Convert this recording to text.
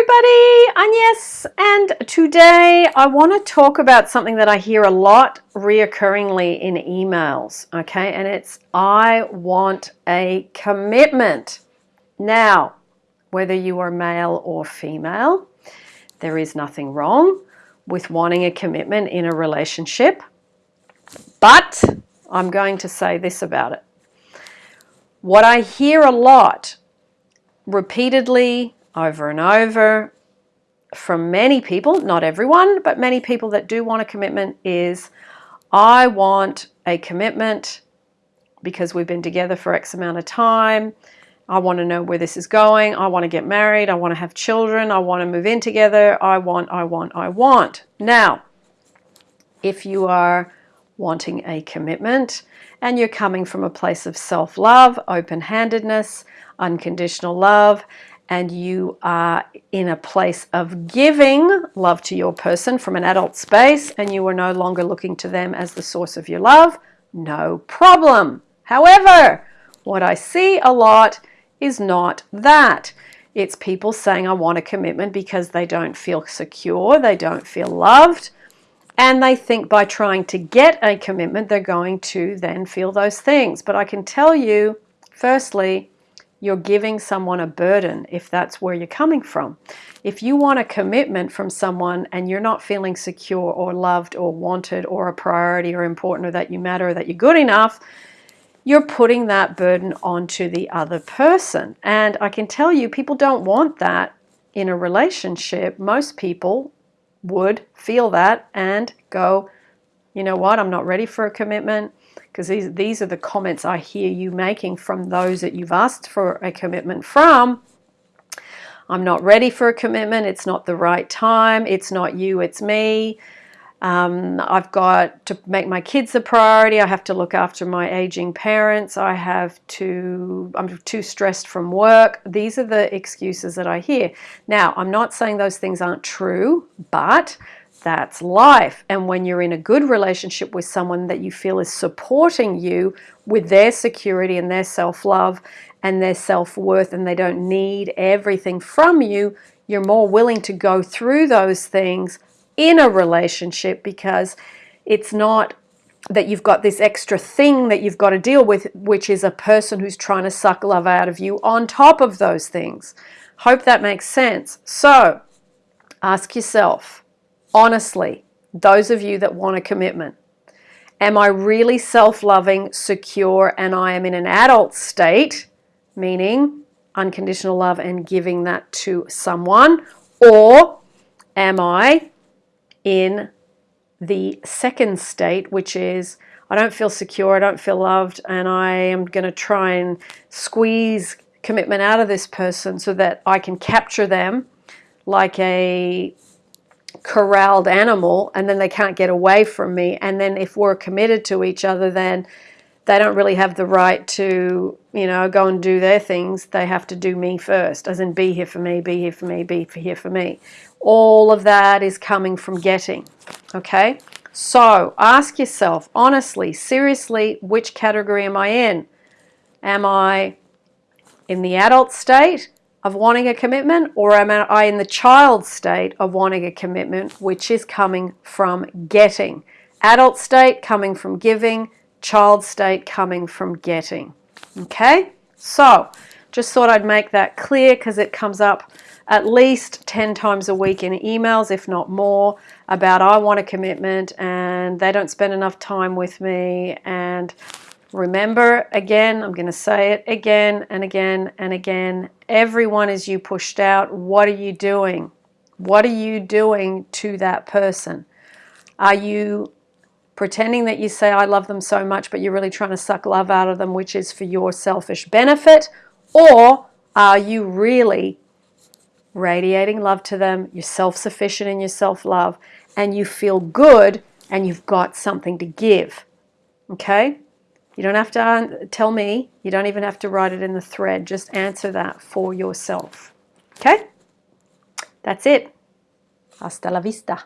everybody, Agnes, and today I want to talk about something that I hear a lot reoccurringly in emails, okay, and it's I want a commitment. Now, whether you are male or female, there is nothing wrong with wanting a commitment in a relationship, but I'm going to say this about it. What I hear a lot repeatedly over and over from many people, not everyone, but many people that do want a commitment is I want a commitment because we've been together for X amount of time. I want to know where this is going. I want to get married. I want to have children. I want to move in together. I want, I want, I want. Now, if you are wanting a commitment and you're coming from a place of self-love, open-handedness, unconditional love, and you are in a place of giving love to your person from an adult space and you are no longer looking to them as the source of your love, no problem. However, what I see a lot is not that. It's people saying, I want a commitment because they don't feel secure, they don't feel loved, and they think by trying to get a commitment, they're going to then feel those things. But I can tell you, firstly, you're giving someone a burden if that's where you're coming from. If you want a commitment from someone and you're not feeling secure or loved or wanted or a priority or important or that you matter or that you're good enough, you're putting that burden onto the other person. And I can tell you, people don't want that in a relationship. Most people would feel that and go, you know what, I'm not ready for a commitment because these, these are the comments I hear you making from those that you've asked for a commitment from. I'm not ready for a commitment. It's not the right time. It's not you, it's me. Um, I've got to make my kids a priority. I have to look after my aging parents. I have to, I'm too stressed from work. These are the excuses that I hear. Now, I'm not saying those things aren't true, but that's life. And when you're in a good relationship with someone that you feel is supporting you with their security and their self-love and their self-worth and they don't need everything from you, you're more willing to go through those things in a relationship because it's not that you've got this extra thing that you've got to deal with, which is a person who's trying to suck love out of you on top of those things. Hope that makes sense. So ask yourself, honestly, those of you that want a commitment, am I really self-loving, secure, and I am in an adult state, meaning unconditional love and giving that to someone, or am I in the second state, which is I don't feel secure, I don't feel loved, and I am going to try and squeeze commitment out of this person so that I can capture them like a corralled animal and then they can't get away from me. And then if we're committed to each other then they don't really have the right to you know go and do their things. They have to do me first as in be here for me be here for me be here for me. All of that is coming from getting okay? So ask yourself honestly seriously which category am I in? Am I in the adult state of wanting a commitment or am I in the child state of wanting a commitment which is coming from getting? Adult state coming from giving child state coming from getting. Okay? So just thought I'd make that clear because it comes up at least 10 times a week in emails if not more about I want a commitment and they don't spend enough time with me and Remember, again, I'm going to say it again and again and again. Everyone is you pushed out. What are you doing? What are you doing to that person? Are you pretending that you say, I love them so much, but you're really trying to suck love out of them, which is for your selfish benefit? Or are you really radiating love to them? You're self-sufficient in your self-love and you feel good and you've got something to give. Okay? You don't have to tell me. You don't even have to write it in the thread. Just answer that for yourself. Okay? That's it. Hasta la vista.